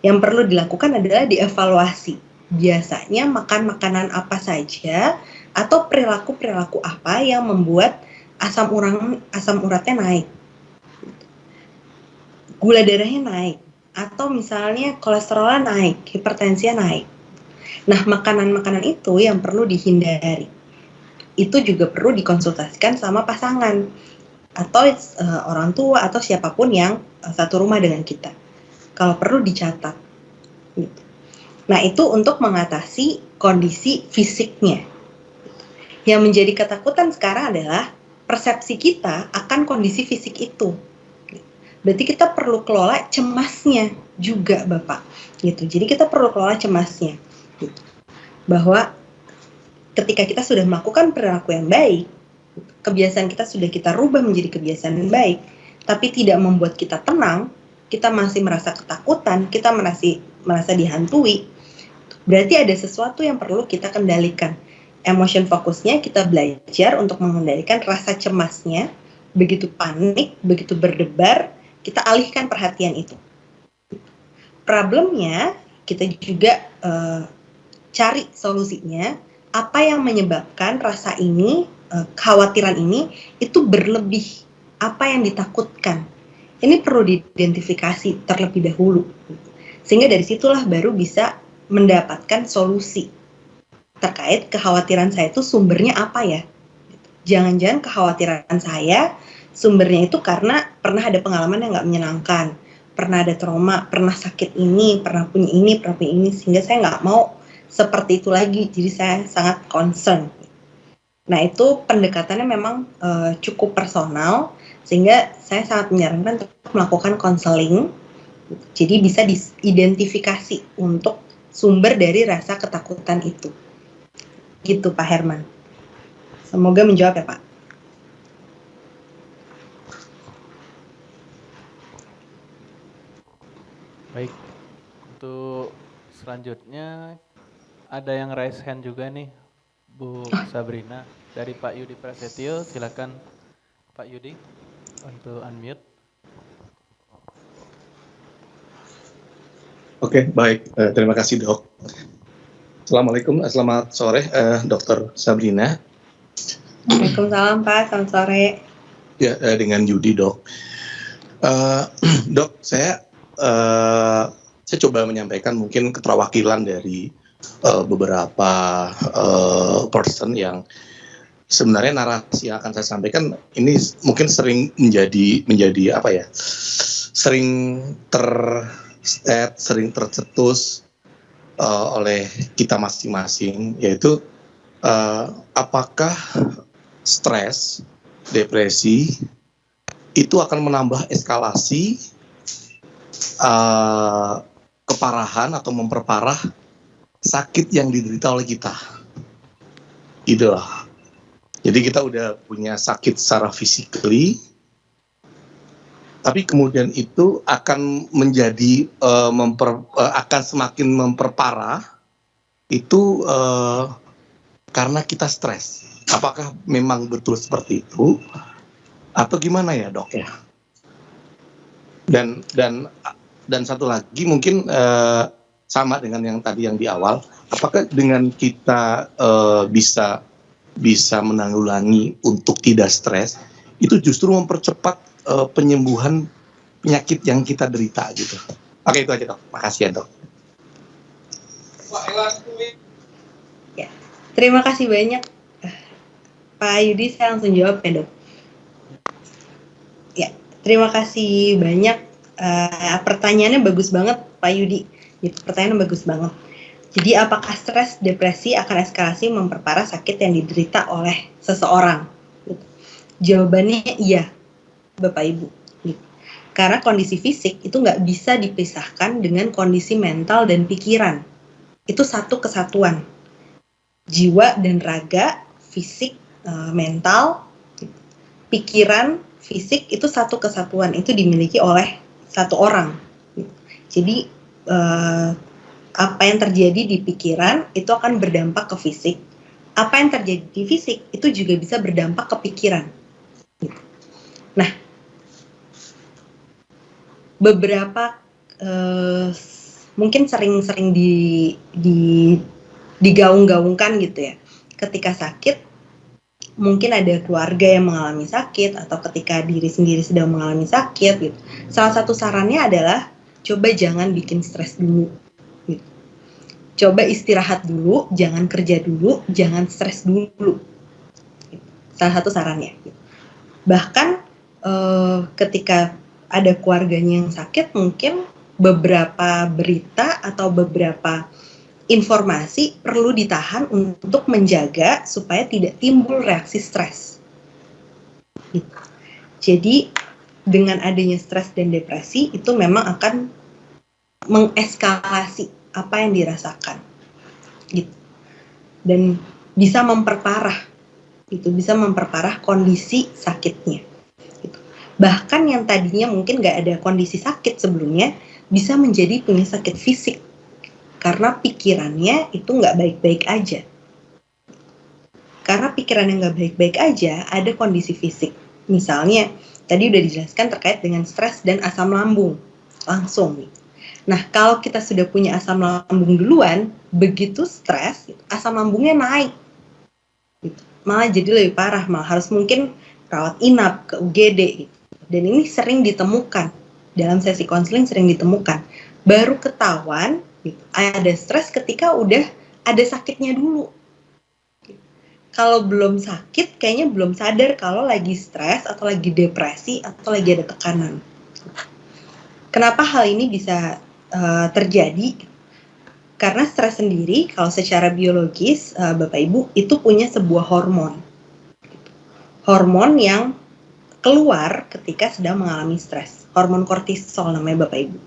Yang perlu dilakukan adalah dievaluasi. Biasanya makan makanan apa saja atau perilaku-perilaku apa yang membuat asam urat asam uratnya naik. Gula darahnya naik atau misalnya kolesterolnya naik, hipertensinya naik. Nah, makanan-makanan itu yang perlu dihindari. Itu juga perlu dikonsultasikan sama pasangan atau eh, orang tua atau siapa pun yang eh, satu rumah dengan kita. Kalau perlu dicatat. Gitu. Nah, itu untuk mengatasi kondisi fisiknya. Yang menjadi ketakutan sekarang adalah persepsi kita akan kondisi fisik itu. Berarti kita perlu kelola cemasnya juga, Bapak. Gitu. Jadi kita perlu kelola cemasnya. Gitu. Bahwa ketika kita sudah melakukan perilaku yang baik, kebiasaan kita sudah kita rubah menjadi kebiasaan yang baik, tapi tidak membuat kita tenang, kita masih merasa ketakutan, kita merasa merasa dihantui, berarti ada sesuatu yang perlu kita kendalikan. Emotion fokusnya kita belajar untuk mengendalikan rasa cemasnya, begitu panik, begitu berdebar, kita alihkan perhatian itu. Problemnya kita juga eh, cari solusinya, apa yang menyebabkan rasa ini, eh, kekhawatiran ini itu berlebih, apa yang ditakutkan. Ini perlu diidentifikasi terlebih dahulu. Sehingga dari situlah baru bisa mendapatkan solusi terkait kekhawatiran saya itu sumbernya apa ya. Jangan-jangan kekhawatiran saya sumbernya itu karena pernah ada pengalaman yang nggak menyenangkan, pernah ada trauma, pernah sakit ini, pernah punya ini, pernah punya ini, sehingga saya nggak mau seperti itu lagi. Jadi saya sangat concern. Nah itu pendekatannya memang uh, cukup personal, sehingga saya sangat menyarankan untuk melakukan konseling. Jadi bisa diidentifikasi untuk sumber dari rasa ketakutan itu. Gitu Pak Herman. Semoga menjawab ya Pak. Baik, untuk selanjutnya ada yang raise hand juga nih, Bu Sabrina dari Pak Yudi Prasetyo. Silakan Pak Yudi untuk unmute. Oke, baik. Uh, terima kasih dok. Assalamualaikum, uh, selamat sore, uh, Dokter Sabrina. Waalaikumsalam Pak, selamat sore. Ya, uh, dengan Yudi dok. Uh, dok, saya uh, saya coba menyampaikan mungkin keterwakilan dari uh, beberapa uh, person yang sebenarnya narasi yang akan saya sampaikan ini mungkin sering menjadi menjadi apa ya sering ter sering tercetus uh, oleh kita masing-masing yaitu uh, apakah stres depresi itu akan menambah eskalasi uh, keparahan atau memperparah sakit yang diderita oleh kita. Gitu lah. Jadi kita udah punya sakit secara physically, tapi kemudian itu akan menjadi uh, memper, uh, akan semakin memperparah itu uh, karena kita stres. Apakah memang betul seperti itu atau gimana ya dok ya? Dan dan dan satu lagi mungkin uh, sama dengan yang tadi yang di awal, apakah dengan kita uh, bisa bisa menanggulangi untuk tidak stres itu justru mempercepat uh, penyembuhan penyakit yang kita derita gitu. Oke itu aja dok, makasih ya dok. Ya, terima kasih banyak Pak Yudi, saya langsung jawab ya dok. Ya, terima kasih banyak uh, pertanyaannya bagus banget Pak Yudi. Pertanyaan bagus banget. Jadi apakah stres, depresi akan eskalasi memperparah sakit yang diderita oleh seseorang? Jawabannya iya, Bapak Ibu. Karena kondisi fisik itu nggak bisa dipisahkan dengan kondisi mental dan pikiran. Itu satu kesatuan. Jiwa dan raga, fisik, eh, mental, pikiran, fisik itu satu kesatuan. Itu dimiliki oleh satu orang. Jadi uh, apa yang terjadi di pikiran itu akan berdampak ke fisik. Apa yang terjadi di fisik itu juga bisa berdampak ke pikiran. Nah, beberapa uh, mungkin sering-sering di, di digaung-gaungkan gitu ya. Ketika sakit mungkin ada keluarga yang mengalami sakit atau ketika diri sendiri sedang mengalami sakit gitu. Salah satu sarannya adalah coba jangan bikin stres dulu. Gitu. Coba istirahat dulu, jangan kerja dulu, jangan stres dulu. Gitu. Salah satu sarannya. Gitu. Bahkan eh, ketika ada keluarganya yang sakit, mungkin beberapa berita atau beberapa informasi perlu ditahan untuk menjaga supaya tidak timbul reaksi stres. Gitu. Jadi dengan adanya stres dan depresi itu memang akan mengeskalasi apa yang dirasakan. Gitu. Dan bisa memperparah itu bisa memperparah kondisi sakitnya. Gitu. Bahkan yang tadinya mungkin nggak ada kondisi sakit sebelumnya bisa menjadi punya sakit fisik karena pikirannya itu nggak baik-baik aja. Karena pikiran yang nggak baik-baik aja, ada kondisi fisik. Misalnya, tadi udah dijelaskan terkait dengan stres dan asam lambung. Langsung nih. Nah, kalau kita sudah punya asam lambung duluan, begitu stres, asam lambungnya naik. Gitu. Malah jadi lebih parah, malah harus mungkin rawat inap ke UGD. Gitu. Dan ini sering ditemukan, dalam sesi konseling sering ditemukan. Baru ketahuan Gitu. Ada stres ketika udah ada sakitnya dulu. Kalau belum sakit, kayaknya belum sadar kalau lagi stres atau lagi depresi atau lagi ada tekanan. Kenapa hal ini bisa uh, terjadi? Karena stres sendiri, kalau secara biologis, uh, Bapak Ibu, itu punya sebuah hormon. Hormon yang keluar ketika sedang mengalami stres. Hormon kortisol namanya Bapak Ibu.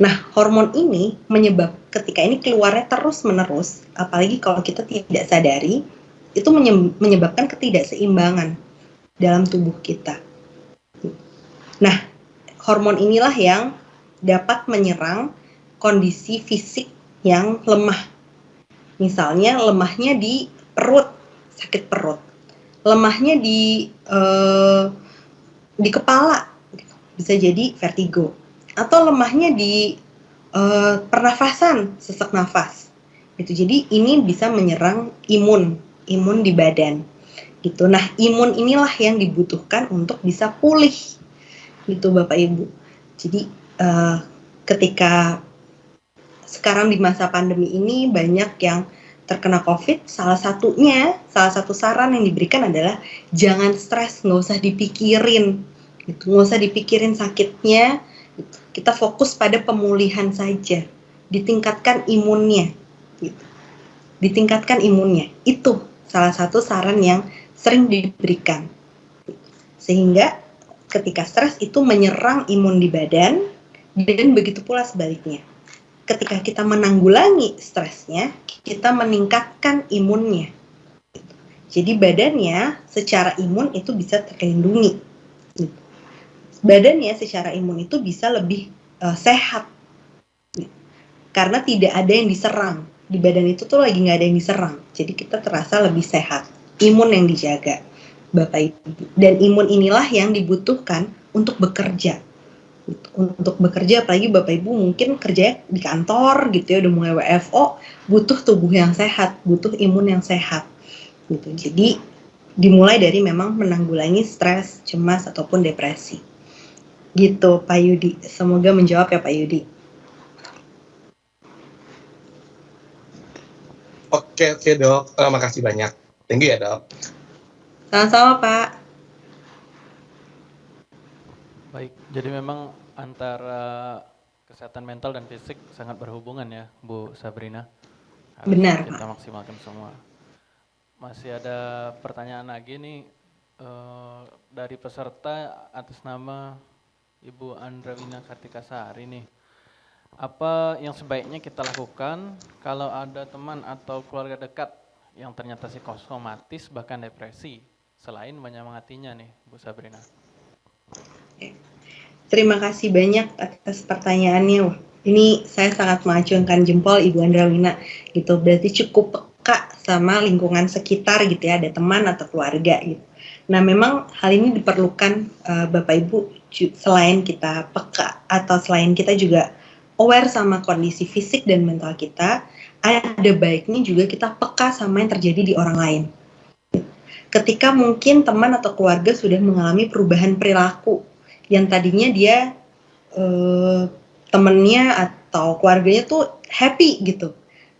Nah, hormon ini menyebab ketika ini keluarnya terus-menerus, apalagi kalau kita tidak sadari, itu menyebabkan ketidakseimbangan dalam tubuh kita. Nah, hormon inilah yang dapat menyerang kondisi fisik yang lemah. Misalnya lemahnya di perut, sakit perut. Lemahnya di uh, di kepala, bisa jadi vertigo. Atau lemahnya di uh, pernafasan, sesak nafas. Jadi ini bisa menyerang imun imun di badan gitu. Nah, imun inilah yang dibutuhkan untuk bisa pulih gitu Bapak Ibu. Jadi uh, ketika sekarang di masa pandemi ini banyak yang terkena COVID, salah satunya, salah satu saran yang diberikan adalah jangan stres, nggak usah dipikirin, gitu, nggak usah dipikirin sakitnya, gitu. kita fokus pada pemulihan saja, ditingkatkan imunnya, gitu. ditingkatkan imunnya, itu salah satu saran yang sering diberikan. Sehingga ketika stres itu menyerang imun di badan dan begitu pula sebaliknya. Ketika kita menanggulangi stresnya, kita meningkatkan imunnya. Jadi badannya secara imun itu bisa terlindungi. Badannya secara imun itu bisa lebih uh, sehat. Karena tidak ada yang diserang di badan itu tuh lagi nggak ada yang diserang. Jadi kita terasa lebih sehat. Imun yang dijaga, Bapak Ibu. Dan imun inilah yang dibutuhkan untuk bekerja. Untuk bekerja, apalagi Bapak Ibu mungkin kerja di kantor gitu ya, udah mulai WFO, butuh tubuh yang sehat, butuh imun yang sehat. Gitu. Jadi dimulai dari memang menanggulangi stres, cemas ataupun depresi. Gitu Pak Yudi. Semoga menjawab ya Pak Yudi. Oke, oke dok. Uh, makasih banyak. Thank you ya dok. Sama-sama Pak. Baik, jadi memang antara kesehatan mental dan fisik sangat berhubungan ya, Bu Sabrina. Harus Benar. Kita maksimalkan semua. Masih ada pertanyaan lagi nih uh, dari peserta atas nama Ibu Andrawina Kartika Sari nih apa yang sebaiknya kita lakukan kalau ada teman atau keluarga dekat yang ternyata psikosomatis bahkan depresi selain menyemangatinya nih Bu Sabrina. Terima kasih banyak atas pertanyaannya. Ini saya sangat mengacungkan jempol Ibu Andrawina gitu. Berarti cukup peka sama lingkungan sekitar gitu ya, ada teman atau keluarga gitu. Nah, memang hal ini diperlukan uh, Bapak Ibu selain kita peka atau selain kita juga aware sama kondisi fisik dan mental kita, ada baiknya juga kita peka sama yang terjadi di orang lain. Ketika mungkin teman atau keluarga sudah mengalami perubahan perilaku yang tadinya dia eh, temennya atau keluarganya tuh happy gitu,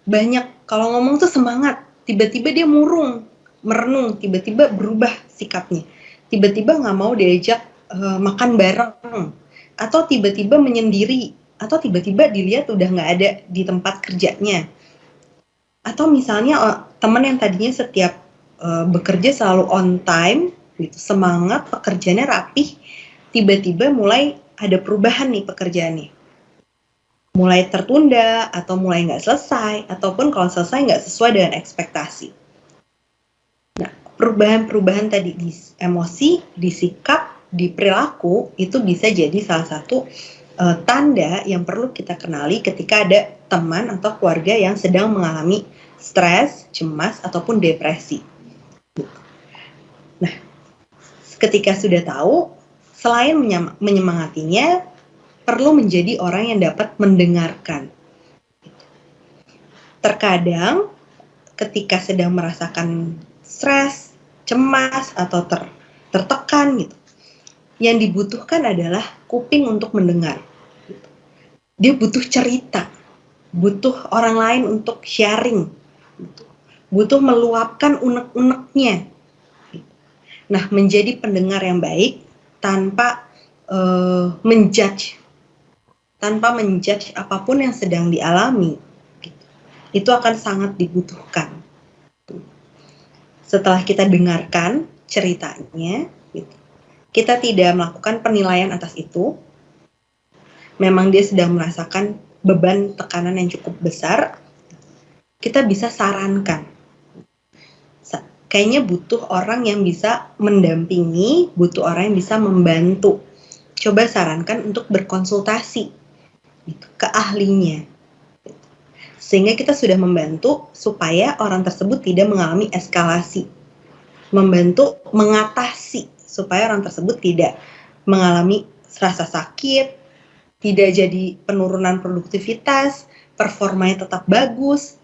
banyak kalau ngomong tuh semangat, tiba-tiba dia murung, merenung, tiba-tiba berubah sikapnya, tiba-tiba nggak mau diajak eh, makan bareng, atau tiba-tiba menyendiri atau tiba-tiba dilihat udah nggak ada di tempat kerjanya. Atau misalnya uh, teman yang tadinya setiap uh, bekerja selalu on time gitu semangat pekerjaannya rapih tiba-tiba mulai ada perubahan nih pekerjaannya. Mulai tertunda atau mulai nggak selesai ataupun kalau selesai nggak sesuai dengan ekspektasi. Nah perubahan-perubahan tadi di emosi di sikap di perilaku itu bisa jadi salah satu uh, tanda yang perlu kita kenali ketika ada teman atau keluarga yang sedang mengalami stres, cemas, ataupun depresi. Nah, ketika sudah tahu, selain menyemangatinya, perlu menjadi orang yang dapat mendengarkan. Terkadang, ketika sedang merasakan stres, cemas, atau ter, tertekan gitu, yang dibutuhkan adalah kuping untuk mendengar. Dia butuh cerita. butuh orang lain untuk sharing, butuh meluapkan unek-uneknya. Nah, menjadi pendengar yang baik tanpa uh, menjudge, tanpa menjudge apa pun yang sedang dialami, itu akan sangat dibutuhkan. Setelah kita dengarkan ceritanya, kita tidak melakukan penilaian atas itu. Memang dia sedang merasakan beban tekanan yang cukup besar, kita bisa sarankan. Kayaknya butuh orang yang bisa mendampingi, butuh orang yang bisa membantu. Coba sarankan untuk berkonsultasi gitu, ke ahlinya. Sehingga kita sudah membantu supaya orang tersebut tidak mengalami eskalasi. Membantu mengatasi supaya orang tersebut tidak mengalami rasa sakit, tidak jadi penurunan produktivitas, performanya tetap bagus,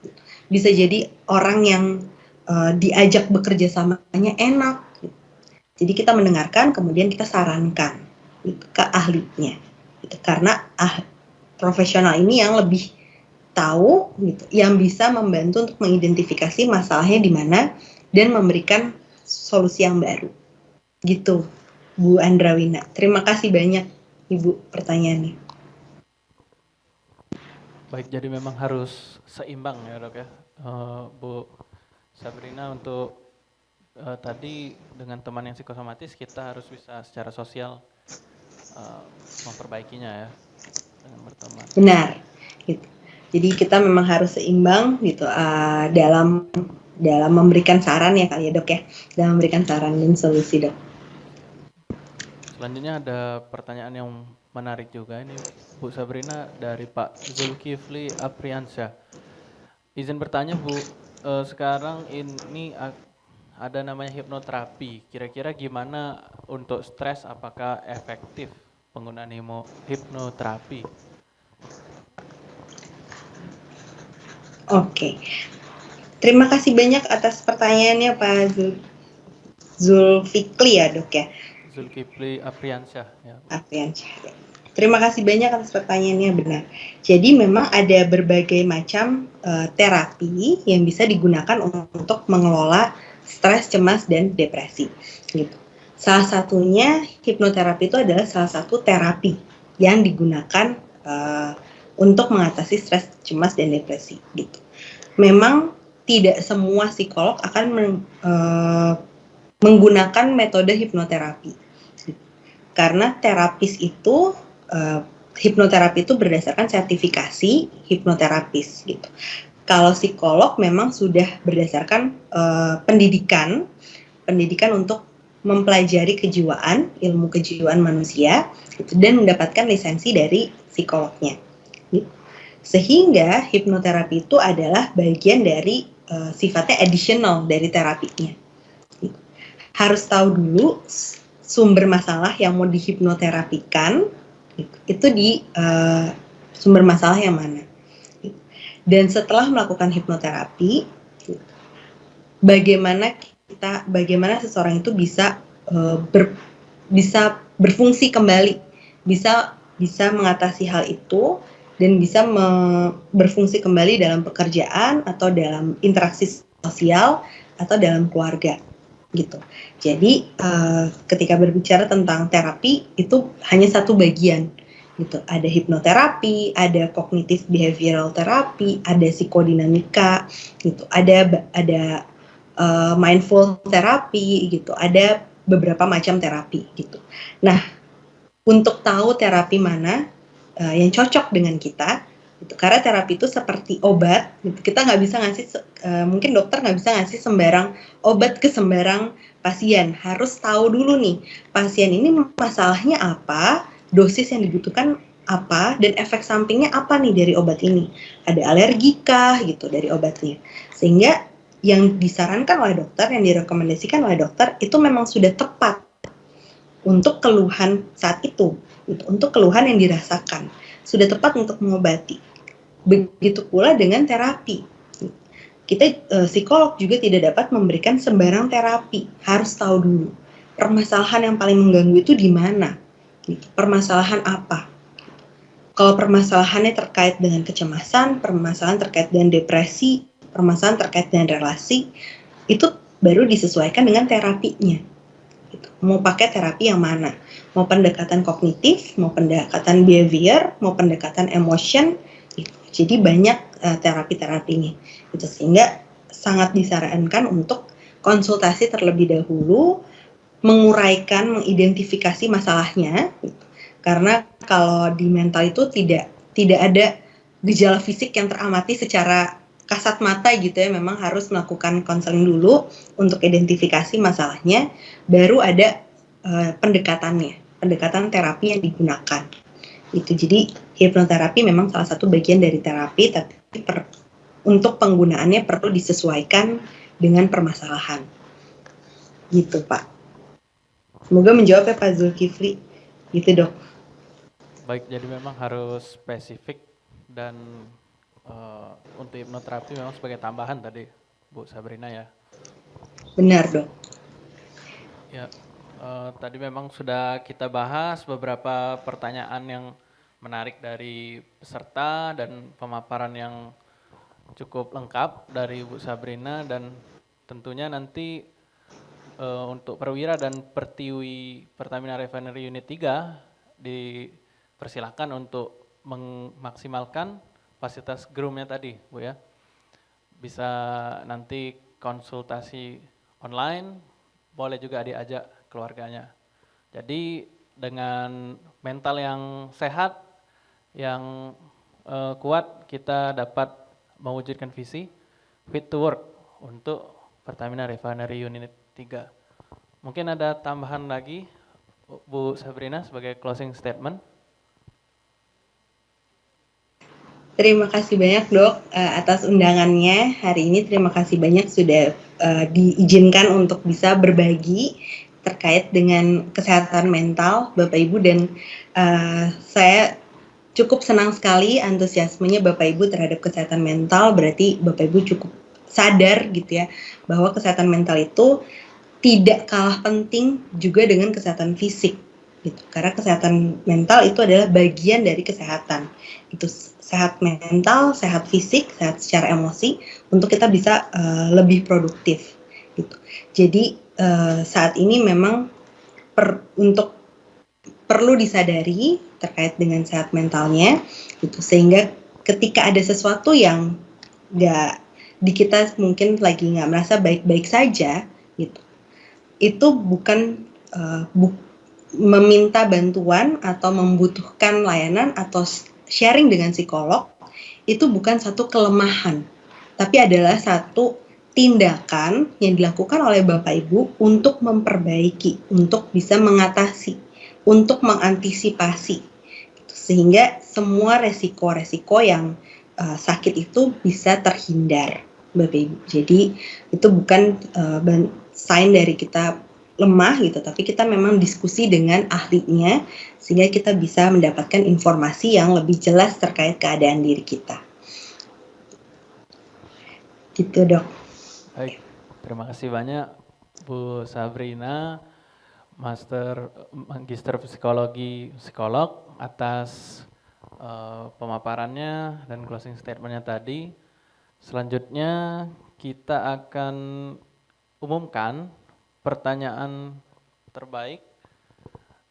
bisa jadi orang yang uh, diajak bekerja samanya enak. Jadi kita mendengarkan, kemudian kita sarankan ke ahlinya, gitu. karena ah, profesional ini yang lebih tahu, gitu, yang bisa membantu untuk mengidentifikasi masalahnya di mana dan memberikan solusi yang baru. Gitu, Bu Andrawina. Terima kasih banyak, Ibu, pertanyaannya. Baik, jadi memang harus seimbang ya dok ya, uh, Bu Sabrina untuk uh, tadi dengan teman yang psikosomatis kita harus bisa secara sosial uh, memperbaikinya ya dengan berteman. Benar, gitu. Jadi kita memang harus seimbang gitu uh, dalam dalam memberikan saran ya kali ya dok ya, dalam memberikan saran dan solusi dok. Selanjutnya ada pertanyaan yang menarik juga ini Bu Sabrina dari Pak Zulkifli Apriansyah. Izin bertanya Bu, eh, sekarang ini ada namanya hipnoterapi. Kira-kira gimana untuk stres? Apakah efektif penggunaan hipnoterapi? Oke, terima kasih banyak atas pertanyaannya Pak Zul Zulfikli ya dok ya. Zulkifli Apriansyah. Ya. Apriansyah. Ya. Terima kasih banyak atas pertanyaannya benar. Jadi memang ada berbagai macam uh, terapi yang bisa digunakan untuk mengelola stres, cemas, dan depresi. Gitu. Salah satunya hipnoterapi itu adalah salah satu terapi yang digunakan uh, untuk mengatasi stres, cemas, dan depresi. Gitu. Memang tidak semua psikolog akan men, uh, menggunakan metode hipnoterapi. Karena terapis itu uh, hipnoterapi itu berdasarkan sertifikasi hipnoterapis gitu. Kalau psikolog memang sudah berdasarkan uh, pendidikan, pendidikan untuk mempelajari kejiwaan, ilmu kejiwaan manusia, gitu, dan mendapatkan lisensi dari psikolognya. Gitu. Sehingga hipnoterapi itu adalah bagian dari uh, sifatnya additional dari terapinya. Harus tahu dulu sumber masalah yang mau dihipnoterapikan itu di uh, sumber masalah yang mana. Dan setelah melakukan hipnoterapi, bagaimana kita, bagaimana seseorang itu bisa uh, ber, bisa berfungsi kembali, bisa bisa mengatasi hal itu dan bisa me, berfungsi kembali dalam pekerjaan atau dalam interaksi sosial atau dalam keluarga gitu. Jadi uh, ketika berbicara tentang terapi itu hanya satu bagian gitu. Ada hipnoterapi, ada kognitif behavioral terapi, ada psikodinamika gitu. Ada ada uh, mindful terapi gitu. Ada beberapa macam terapi gitu. Nah, untuk tahu terapi mana uh, yang cocok dengan kita gitu. Karena terapi itu seperti obat, gitu. kita nggak bisa ngasih, uh, mungkin dokter nggak bisa ngasih sembarang obat ke sembarang pasien. Harus tahu dulu nih, pasien ini masalahnya apa, dosis yang dibutuhkan apa, dan efek sampingnya apa nih dari obat ini. Ada alergi kah gitu dari obatnya. Sehingga yang disarankan oleh dokter, yang direkomendasikan oleh dokter itu memang sudah tepat untuk keluhan saat itu, gitu, untuk keluhan yang dirasakan sudah tepat untuk mengobati. Begitu pula dengan terapi. Kita e, psikolog juga tidak dapat memberikan sembarang terapi. Harus tahu dulu permasalahan yang paling mengganggu itu di mana. Permasalahan apa? kalau permasalahannya terkait dengan kecemasan, permasalahan terkait dengan depresi, permasalahan terkait dengan relasi, itu baru disesuaikan dengan terapinya. Gitu. Mau pakai terapi yang mana? Mau pendekatan kognitif, mau pendekatan behavior, mau pendekatan emotion. Jadi banyak uh, terapi-terapinya. Gitu. Sehingga sangat disarankan untuk konsultasi terlebih dahulu, menguraikan, mengidentifikasi masalahnya. Gitu karena kalau di mental itu tidak tidak ada gejala fisik yang teramati secara kasat mata gitu ya memang harus melakukan konseling dulu untuk identifikasi masalahnya baru ada uh, pendekatannya pendekatan terapi yang digunakan itu jadi hipnoterapi memang salah satu bagian dari terapi tapi per, untuk penggunaannya perlu disesuaikan dengan permasalahan gitu pak semoga menjawab ya pak Zulkifli gitu dok Baik, jadi memang harus spesifik dan uh, untuk hipnoterapi memang sebagai tambahan tadi, Bu Sabrina ya. Benar dok. Ya, uh, tadi memang sudah kita bahas beberapa pertanyaan yang menarik dari peserta dan pemaparan yang cukup lengkap dari Bu Sabrina dan tentunya nanti uh, untuk perwira dan pertiwi Pertamina Refinery Unit 3 di persilakan untuk memaksimalkan fasilitas groomnya tadi, Bu ya. Bisa nanti konsultasi online, boleh juga diajak keluarganya. Jadi dengan mental yang sehat, yang uh, kuat, kita dapat mewujudkan visi fit to work untuk Pertamina Refinery Unit 3. Mungkin ada tambahan lagi Bu Sabrina sebagai closing statement. Terima kasih banyak dok uh, atas undangannya hari ini. Terima kasih banyak sudah uh, diizinkan untuk bisa berbagi terkait dengan kesehatan mental Bapak Ibu dan uh, saya cukup senang sekali antusiasmenya Bapak Ibu terhadap kesehatan mental. Berarti Bapak Ibu cukup sadar gitu ya bahwa kesehatan mental itu tidak kalah penting juga dengan kesehatan fisik gitu. Karena kesehatan mental itu adalah bagian dari kesehatan. Itu sehat mental, sehat fisik, sehat secara emosi untuk kita bisa uh, lebih produktif gitu. Jadi uh, saat ini memang per, untuk perlu disadari terkait dengan sehat mentalnya gitu. Sehingga ketika ada sesuatu yang nggak di kita mungkin lagi nggak merasa baik-baik saja gitu. Itu bukan uh, bu, meminta bantuan atau membutuhkan layanan atau sharing dengan psikolog itu bukan satu kelemahan, tapi adalah satu tindakan yang dilakukan oleh Bapak Ibu untuk memperbaiki, untuk bisa mengatasi, untuk mengantisipasi, sehingga semua resiko-resiko yang uh, sakit itu bisa terhindar, Bapak Ibu. Jadi itu bukan uh, sign dari kita lemah gitu, tapi kita memang diskusi dengan ahlinya sehingga kita bisa mendapatkan informasi yang lebih jelas terkait keadaan diri kita. Gitu dok. Baik, terima kasih banyak Bu Sabrina, Master Magister Psikologi Psikolog atas uh, pemaparannya dan closing statementnya tadi. Selanjutnya kita akan umumkan pertanyaan terbaik.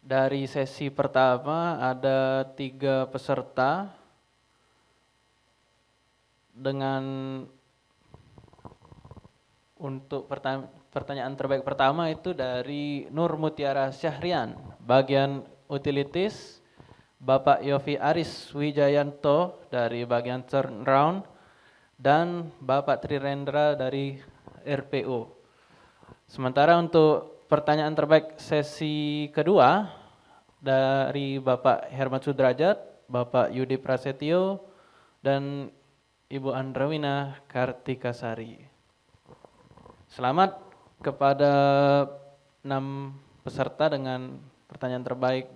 Dari sesi pertama ada tiga peserta dengan untuk pertanyaan terbaik pertama itu dari Nur Mutiara Syahrian, bagian utilities, Bapak Yofi Aris Wijayanto dari bagian turnaround, dan Bapak Trirendra dari RPO. Sementara untuk pertanyaan terbaik sesi kedua dari Bapak Hermat Sudrajat, Bapak Yudi Prasetyo, dan Ibu Andrawina Kartikasari. Selamat kepada enam peserta dengan pertanyaan terbaik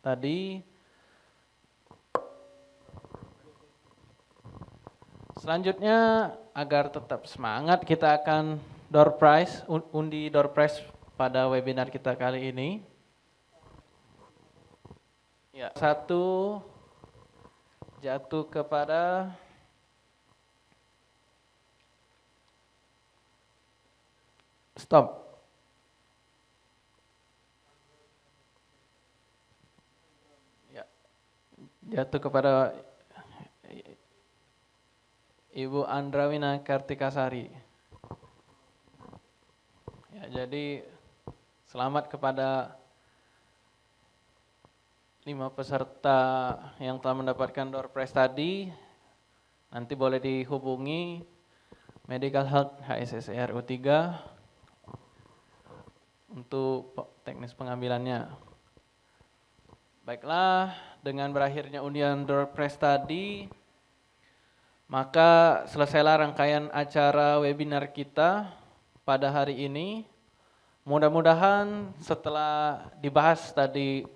tadi. Selanjutnya agar tetap semangat kita akan door prize, undi door prize pada webinar kita kali ini. Ya, satu jatuh kepada stop. Ya. Jatuh kepada Ibu Andrawina Kartikasari. Ya, jadi selamat kepada lima peserta yang telah mendapatkan door prize tadi. Nanti boleh dihubungi Medical Health HSSRU 3 untuk teknis pengambilannya. Baiklah, dengan berakhirnya undian door prize tadi, maka selesailah rangkaian acara webinar kita pada hari ini. Mudah-mudahan setelah dibahas tadi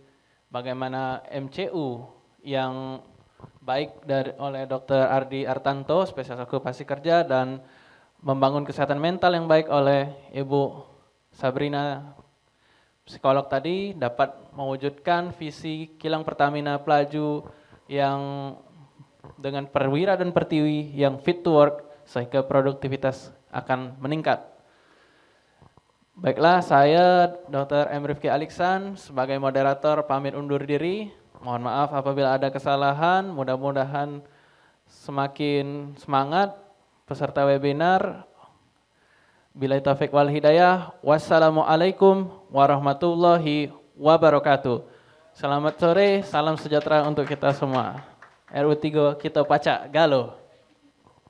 bagaimana MCU yang baik dari oleh Dr. Ardi Artanto, spesialis okupasi kerja dan membangun kesehatan mental yang baik oleh Ibu Sabrina psikolog tadi dapat mewujudkan visi kilang Pertamina Pelaju yang dengan perwira dan pertiwi yang fit to work sehingga produktivitas akan meningkat. Baiklah, saya Dr. M. Rifki Aliksan sebagai moderator pamit undur diri. Mohon maaf apabila ada kesalahan, mudah-mudahan semakin semangat peserta webinar. Bila taufik wal hidayah, wassalamualaikum warahmatullahi wabarakatuh. Selamat sore, salam sejahtera untuk kita semua. RU3 kita pacak, galo.